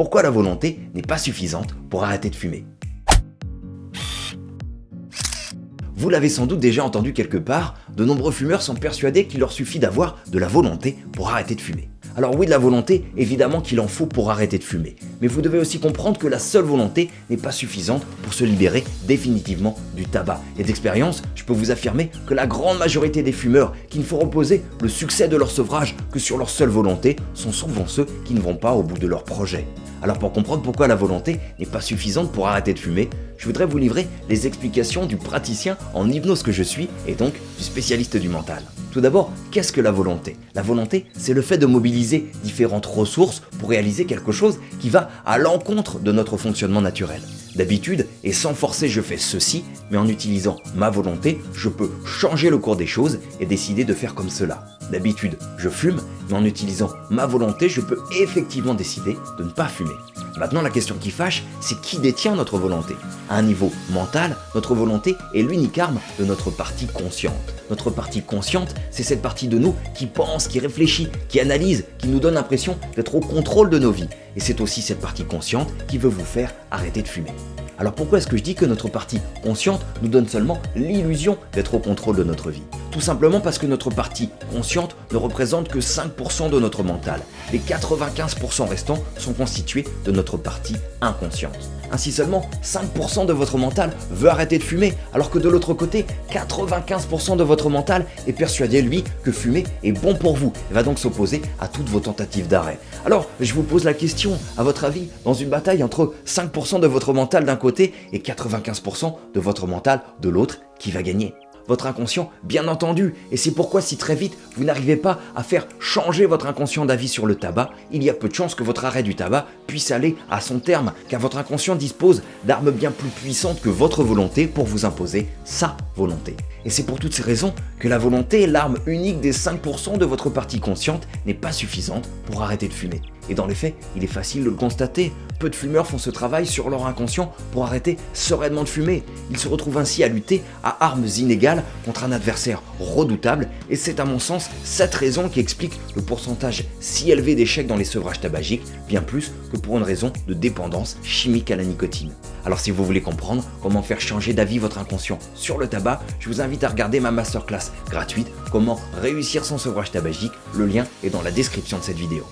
pourquoi la volonté n'est pas suffisante pour arrêter de fumer? Vous l'avez sans doute déjà entendu quelque part, de nombreux fumeurs sont persuadés qu'il leur suffit d'avoir de la volonté pour arrêter de fumer. Alors oui, de la volonté, évidemment qu'il en faut pour arrêter de fumer. Mais vous devez aussi comprendre que la seule volonté n'est pas suffisante pour se libérer définitivement du tabac. Et d'expérience, je peux vous affirmer que la grande majorité des fumeurs qui ne font reposer le succès de leur sevrage que sur leur seule volonté sont souvent ceux qui ne vont pas au bout de leur projet. Alors pour comprendre pourquoi la volonté n'est pas suffisante pour arrêter de fumer, je voudrais vous livrer les explications du praticien en hypnose que je suis et donc du spécialiste du mental. Tout d'abord, qu'est-ce que la volonté? La volonté, c'est le fait de mobiliser différentes ressources pour réaliser quelque chose qui va à l'encontre de notre fonctionnement naturel. D'habitude, et sans forcer je fais ceci, mais en utilisant ma volonté, je peux changer le cours des choses et décider de faire comme cela. D'habitude, je fume, mais en utilisant ma volonté, je peux effectivement décider de ne pas fumer. Maintenant, la question qui fâche, c'est qui détient notre volonté? À un niveau mental, notre volonté est l'unique arme de notre partie consciente. Notre partie consciente, c'est cette partie de nous qui pense, qui réfléchit, qui analyse, qui nous donne l'impression d'être au contrôle de nos vies. Et c'est aussi cette partie consciente qui veut vous faire arrêter de fumer. Alors pourquoi est-ce que je dis que notre partie consciente nous donne seulement l'illusion d'être au contrôle de notre vie? Tout simplement parce que notre partie consciente ne représente que 5% de notre mental. Les 95% restants sont constitués de notre partie inconsciente. Ainsi seulement 5% de votre mental veut arrêter de fumer, alors que de l'autre côté, 95% de votre mental est persuadé lui que fumer est bon pour vous et va donc s'opposer à toutes vos tentatives d'arrêt. Alors je vous pose la question, à votre avis, dans une bataille entre 5% de votre mental d'un côté et 95% de votre mental de l'autre, qui va gagner? Votre inconscient, bien entendu. Et c'est pourquoi si très vite vous n'arrivez pas à faire changer votre inconscient d'avis sur le tabac, il y a peu de chances que votre arrêt du tabac puisse aller à son terme, car votre inconscient dispose d'armes bien plus puissantes que votre volonté pour vous imposer sa volonté. Et c'est pour toutes ces raisons que la volonté, l'arme unique des 5% de votre partie consciente, n'est pas suffisante pour arrêter de fumer. Et dans les faits, il est facile de le constater. Peu de fumeurs font ce travail sur leur inconscient pour arrêter sereinement de fumer. Ils se retrouvent ainsi à lutter à armes inégales contre un adversaire redoutable et c'est à mon sens cette raison qui explique le pourcentage si élevé d'échecs dans les sevrages tabagiques, bien plus que pour une raison de dépendance chimique à la nicotine. Alors si vous voulez comprendre comment faire changer d'avis votre inconscient sur le tabac, je vous invite à regarder ma masterclass gratuite « Comment réussir son sevrage tabagique », le lien est dans la description de cette vidéo.